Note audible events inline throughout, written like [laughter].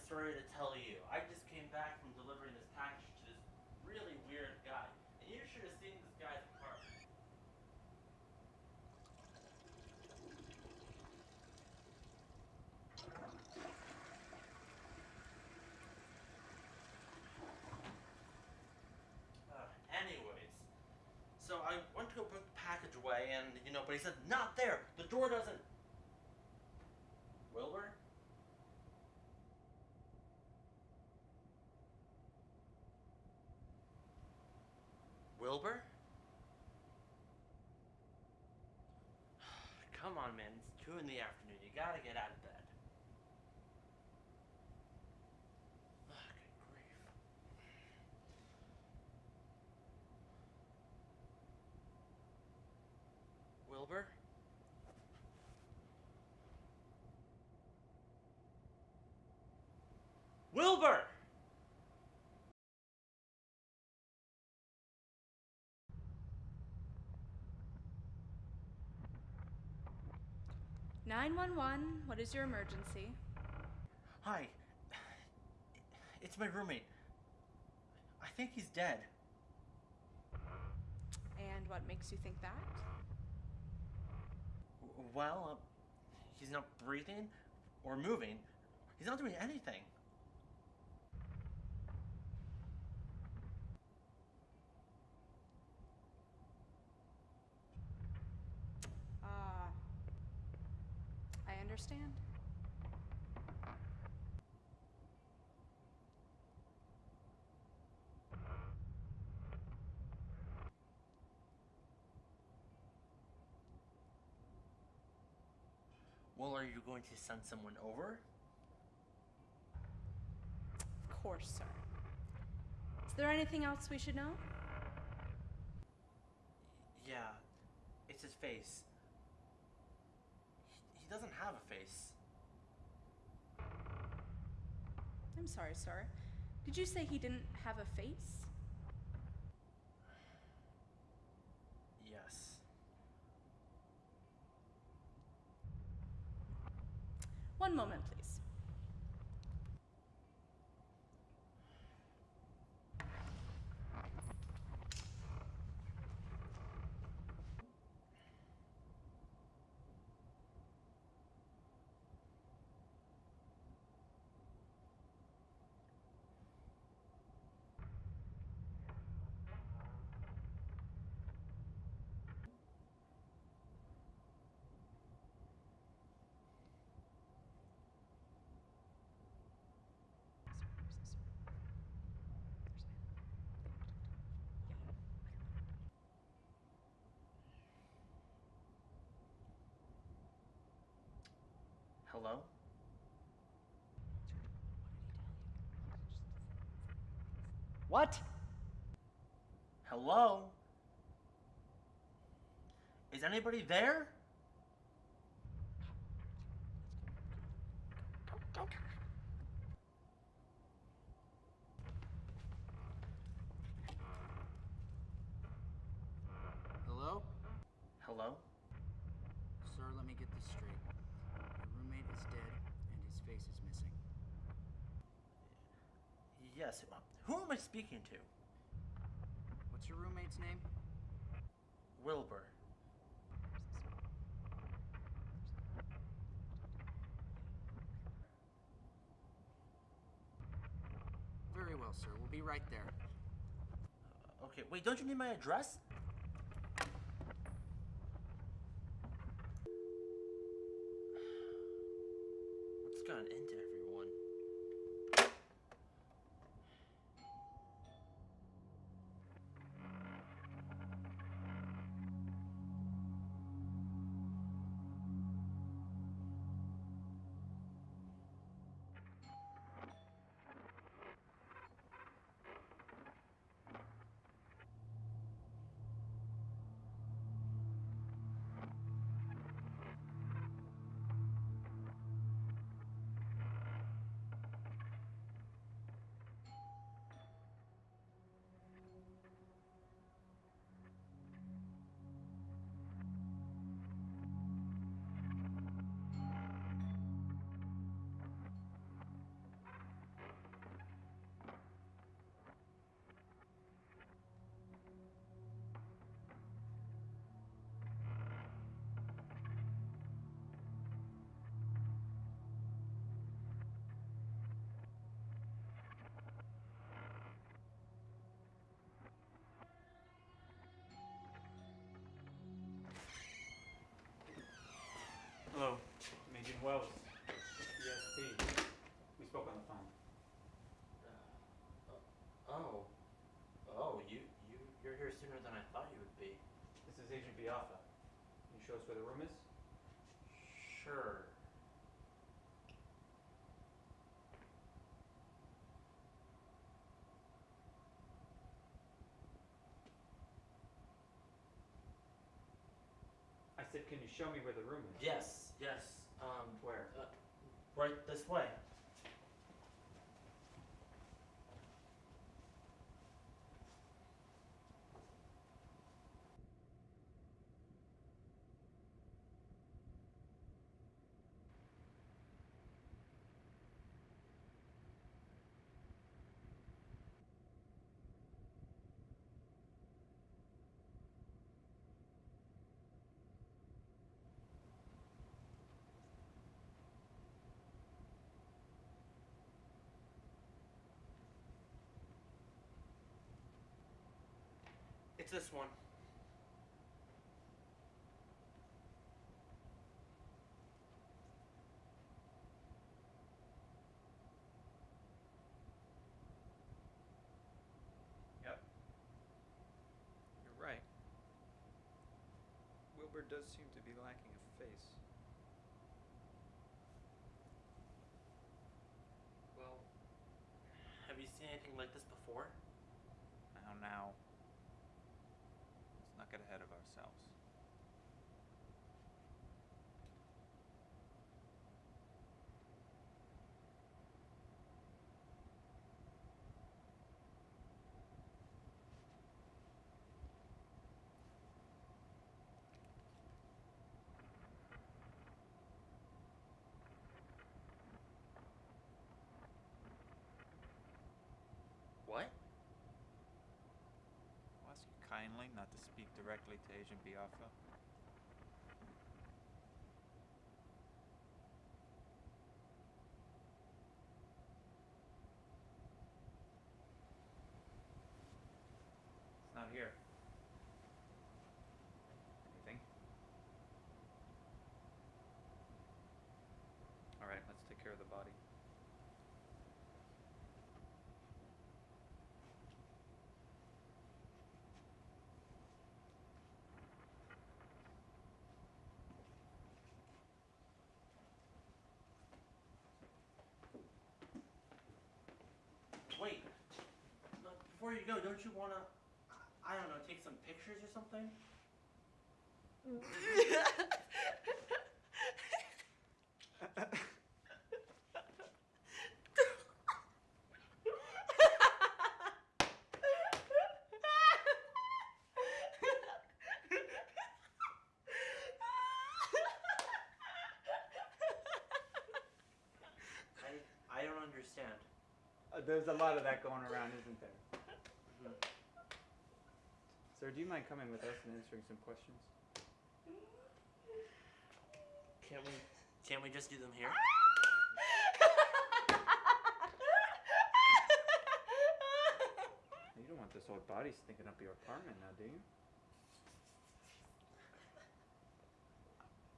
story to tell you. I just came back from delivering this package to this really weird guy. And you should have seen this guy's apartment. Uh, anyways, so I went to go put the package away, and you know, but he said not there. The door doesn't. Wilbur. Come on, man. It's two in the afternoon. You gotta get out of bed. Ugh, good grief. Wilbur? Wilbur! Nine one one. What is your emergency? Hi. It's my roommate. I think he's dead. And what makes you think that? Well, uh, he's not breathing or moving. He's not doing anything. Ah. I understand. Well, are you going to send someone over? Of course, sir. Is there anything else we should know? Yeah, it's his face. Doesn't have a face. I'm sorry, sir. Did you say he didn't have a face? Yes. One moment, please. Hello? What? Hello? Is anybody there? Hello? Hello? Sir, let me get this straight. Your roommate is dead and his face is missing. Yes. Who am I speaking to? What's your roommate's name? Wilbur. Very well, sir. We'll be right there. Okay, wait, don't you need my address? [sighs] What's gotten into everyone? Wells, ESP. We spoke on the phone. Uh, oh. Oh, you, you, you're here sooner than I thought you would be. This is Agent Biafra. Can you show us where the room is? Sure. I said, can you show me where the room is? Yes, yes. Um, Where? uh, right this way. It's this one. Yep. You're right. Wilbur does seem to be lacking a face. Well, have you seen anything like this before? Now, now. Get ahead of ourselves. What? I'll ask you kindly not to speak directly to Agent Biafra. It's not here. Anything? Alright, let's take care of the body. Wait. No, Before you go, don't you wanna, I don't know, take some pictures or something? [laughs] I, I don't understand. Uh, there's a lot of that going around, isn't there? Sir, do you mind coming with us and answering some questions? Can't we, can't we just do them here? You don't want this old body stinking up your apartment now, do you?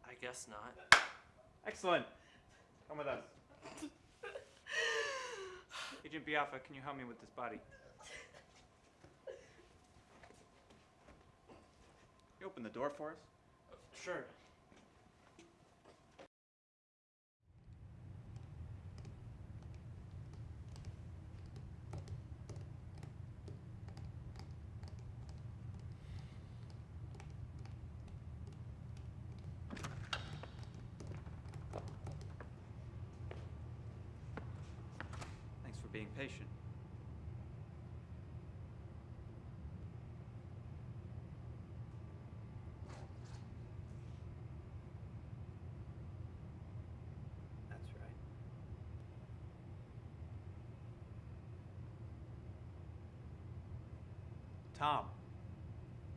I guess not. Excellent. Come with us. Agent Biafra, can you help me with this body? Open the door for us? Sure. Thanks for being patient. That's right. Tom.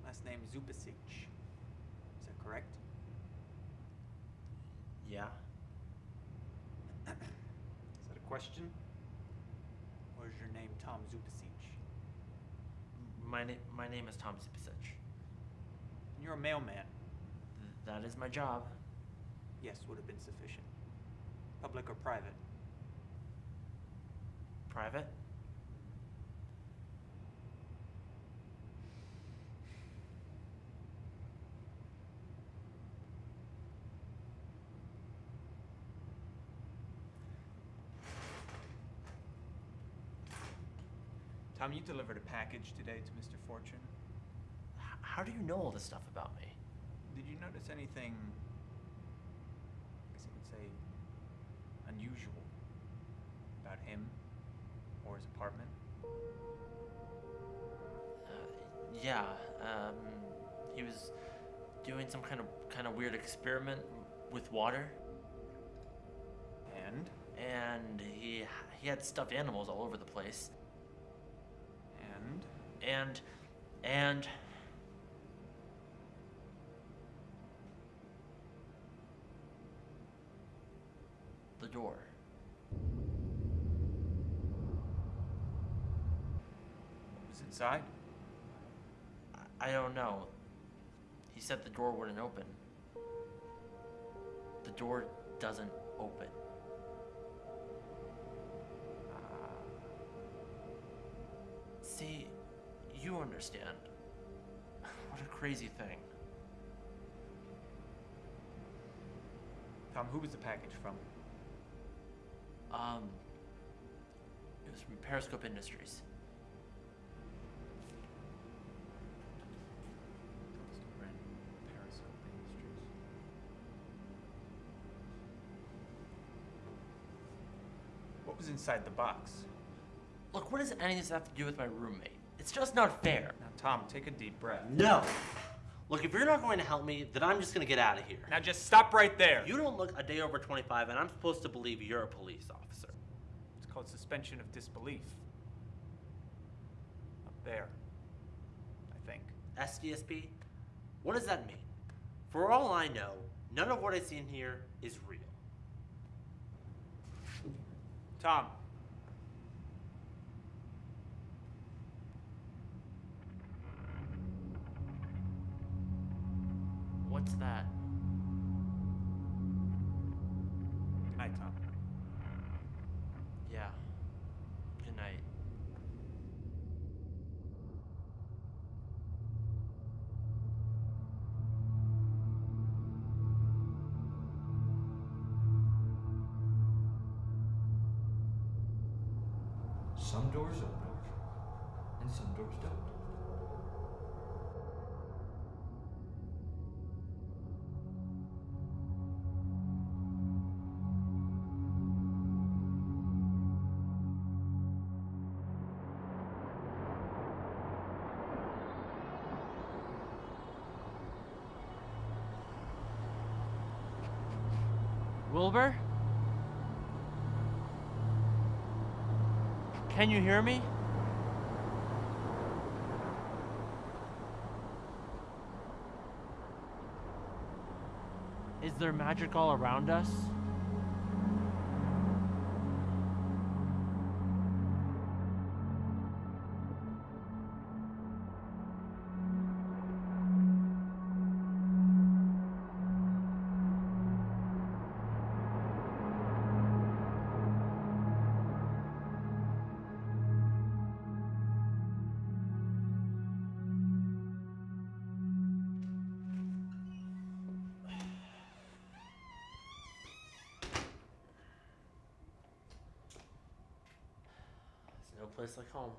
Last name Zupasic. Is that correct? Yeah. Is that a question? Or is your name Tom Zupasic? My name, my name is Tom Zipasich. And you're a mailman. Th- that is my job. Yes, would have been sufficient. Public or private? Private? Tom, you delivered a package today to Mr. Fortune. H- how do you know all this stuff about me? Did you notice anything, I guess you could say, unusual about him or his apartment? Uh, yeah, um, he was doing some kind of kind of weird experiment with water, And? and he he had stuffed animals all over the place, And? and the door. What was inside? I- I don't know. He said the door wouldn't open. The door doesn't open. You understand. [sighs] What a crazy thing. Tom, who was the package from? Um, it was from Periscope Industries. Industries. What was inside the box? Look, what does any of this have to do with my roommate? It's just not fair. Now, Tom, take a deep breath. No. Look, if you're not going to help me, then I'm just going to get out of here. Now, just stop right there. You don't look a day over 25, and I'm supposed to believe you're a police officer. It's called suspension of disbelief. Up there. I think. SDSP? What does that mean? For all I know, none of what I see in here is real. Tom. What's that? Good night, Tom. Yeah. Good night. Some doors open, and some doors don't. Wilbur? Can you hear me? Is there magic all around us? No place like home.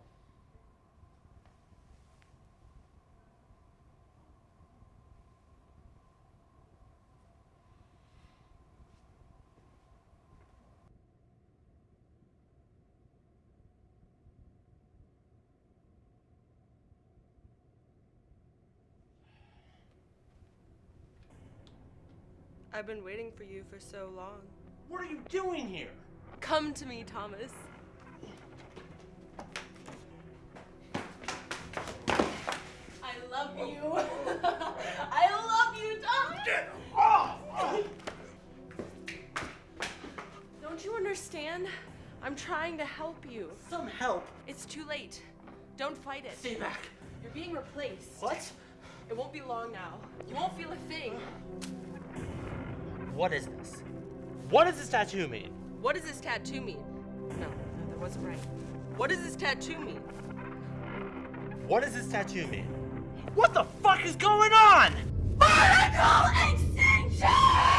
I've been waiting for you for so long. What are you doing here? Come to me, Thomas. Love oh. you. [laughs] I love you, Thomas. Get off! Don't you understand? I'm trying to help you. Some help. It's too late. Don't fight it. Stay back. You're being replaced. What? It won't be long now. You won't feel a thing. What is this? What does this tattoo mean? What does this tattoo mean? No, no, that wasn't right. What does this tattoo mean? What does this tattoo mean? What the fuck is going on? Particle extinction!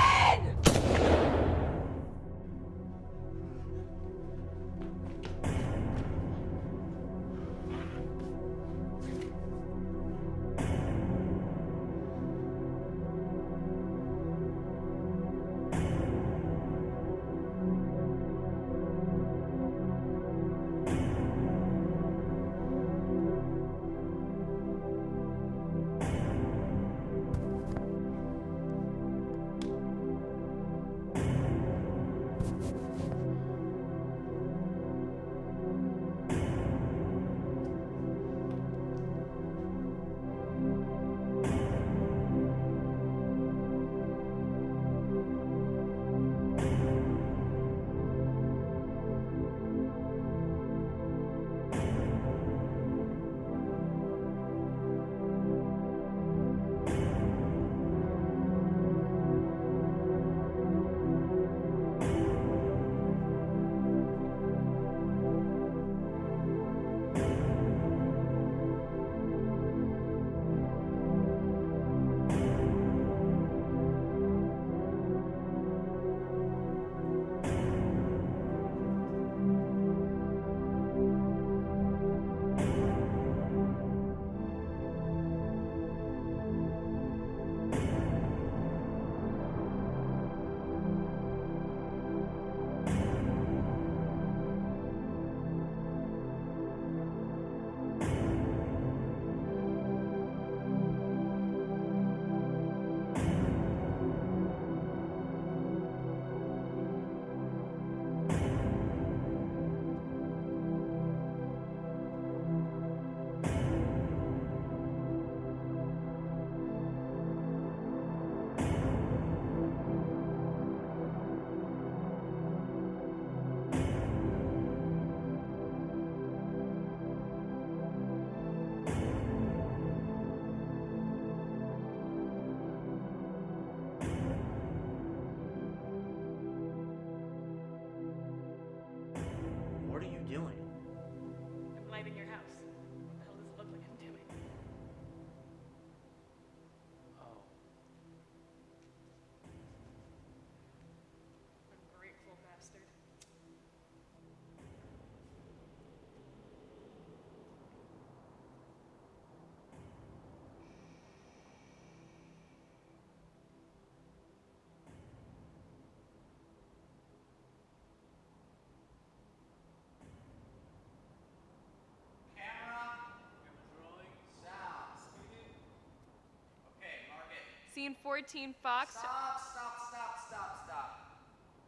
Scene 14, Fox. Stop, stop, stop, stop, stop.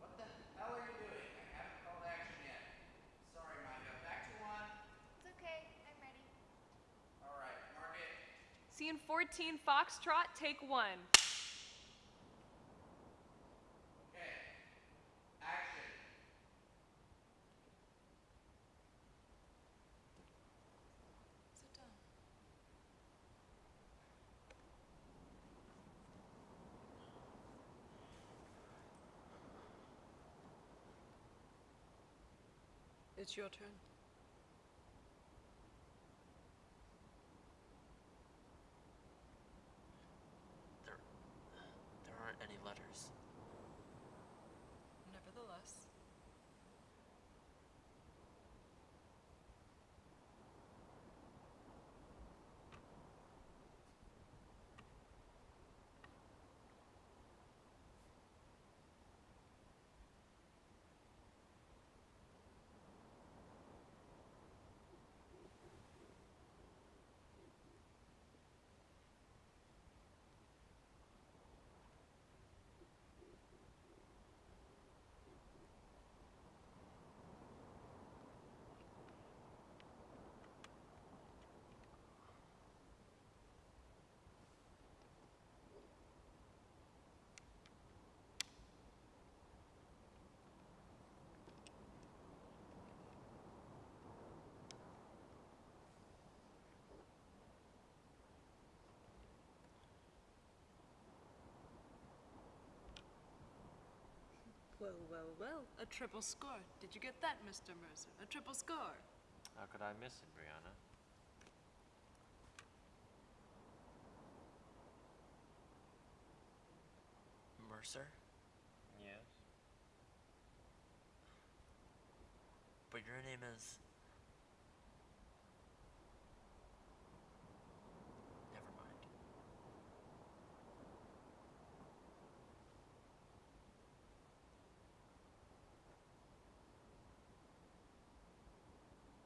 What the hell are you doing? I haven't called action yet. Sorry, Micah. Back to one. It's okay. I'm ready. All right, mark it. Scene 14, Foxtrot, take one. It's your turn. There, there aren't any letters. Nevertheless. Well, well, well. A triple score. Did you get that, Mr. Mercer? A triple score. How could I miss it, Brianna? Mercer? Yes. But your name is. Never mind.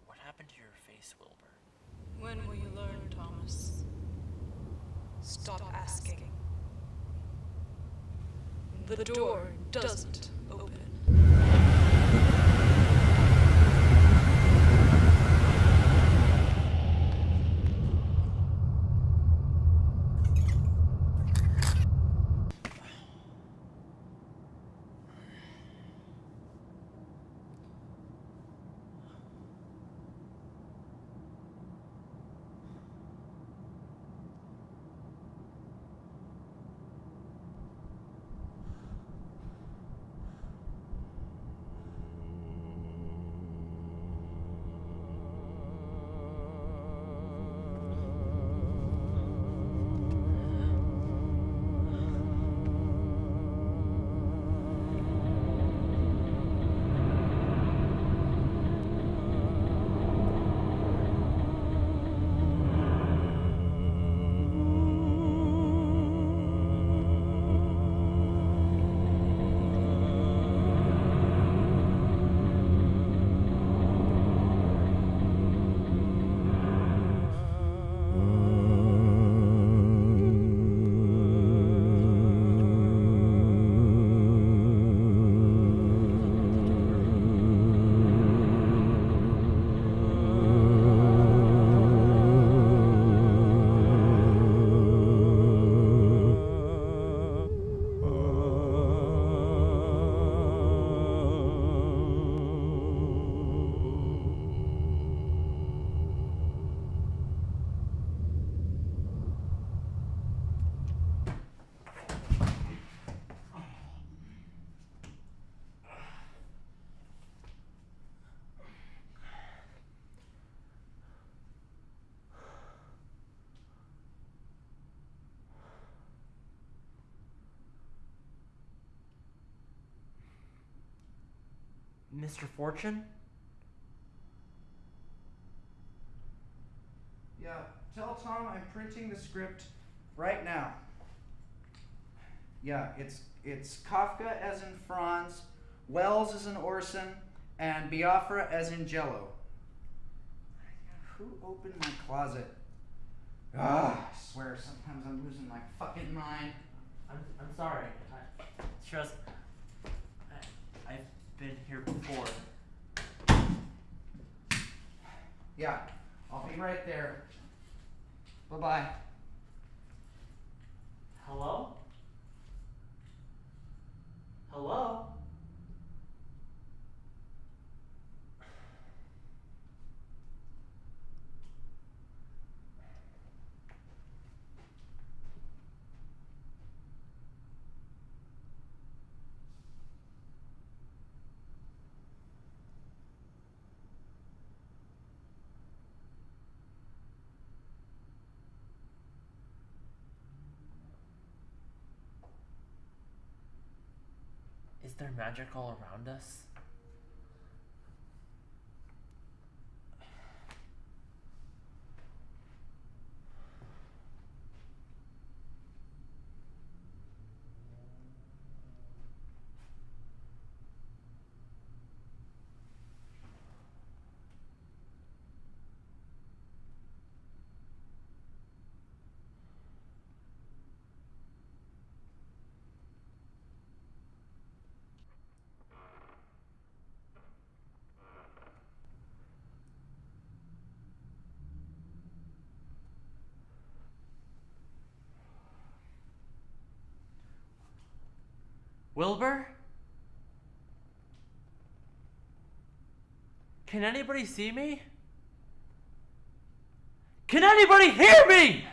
What happened to your face, Wilbur? When will you learn, Thomas? Stop asking. The door doesn't open. Mr. Fortune? Yeah, tell Tom I'm printing the script right now. Yeah, it's it's Kafka as in Franz, Wells as in Orson, and Biafra as in Jello. Who opened my closet? Ah, I swear sometimes I'm losing my fucking mind. I'm, I'm sorry. I, trust. I, I've been here before. Yeah, I'll be right there. Bye bye. Hello? Hello? Is there magic all around us? Wilbur? Can anybody see me? Can anybody hear me?